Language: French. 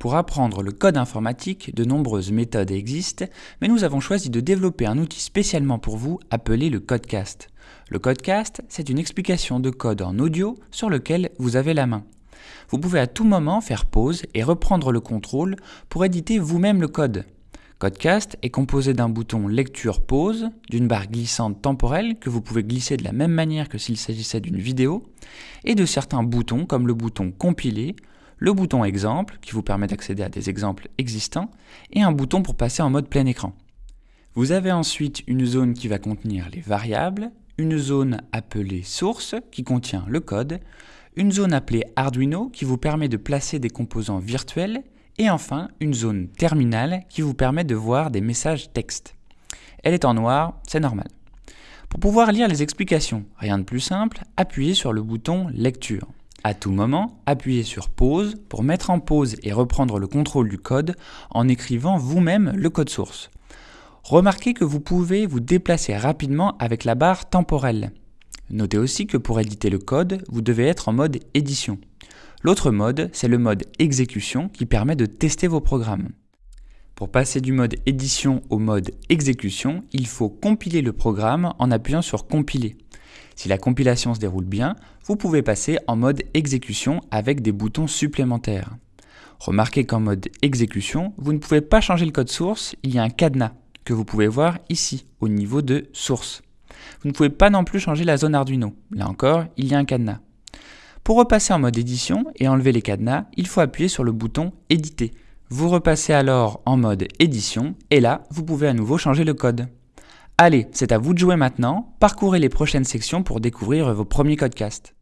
Pour apprendre le code informatique, de nombreuses méthodes existent, mais nous avons choisi de développer un outil spécialement pour vous appelé le Codecast. Le Codecast, c'est une explication de code en audio sur lequel vous avez la main. Vous pouvez à tout moment faire pause et reprendre le contrôle pour éditer vous-même le code. Codecast est composé d'un bouton lecture-pause, d'une barre glissante temporelle que vous pouvez glisser de la même manière que s'il s'agissait d'une vidéo, et de certains boutons comme le bouton compiler, le bouton exemple qui vous permet d'accéder à des exemples existants et un bouton pour passer en mode plein écran. Vous avez ensuite une zone qui va contenir les variables, une zone appelée source qui contient le code, une zone appelée Arduino qui vous permet de placer des composants virtuels et enfin une zone terminale qui vous permet de voir des messages texte. Elle est en noir, c'est normal. Pour pouvoir lire les explications, rien de plus simple, appuyez sur le bouton lecture. À tout moment, appuyez sur pause pour mettre en pause et reprendre le contrôle du code en écrivant vous-même le code source. Remarquez que vous pouvez vous déplacer rapidement avec la barre temporelle. Notez aussi que pour éditer le code, vous devez être en mode édition. L'autre mode, c'est le mode exécution qui permet de tester vos programmes. Pour passer du mode édition au mode exécution, il faut compiler le programme en appuyant sur compiler. Si la compilation se déroule bien, vous pouvez passer en mode exécution avec des boutons supplémentaires. Remarquez qu'en mode exécution, vous ne pouvez pas changer le code source, il y a un cadenas que vous pouvez voir ici, au niveau de source. Vous ne pouvez pas non plus changer la zone Arduino. Là encore, il y a un cadenas. Pour repasser en mode édition et enlever les cadenas, il faut appuyer sur le bouton éditer. Vous repassez alors en mode édition et là, vous pouvez à nouveau changer le code. Allez, c'est à vous de jouer maintenant, parcourez les prochaines sections pour découvrir vos premiers codcasts.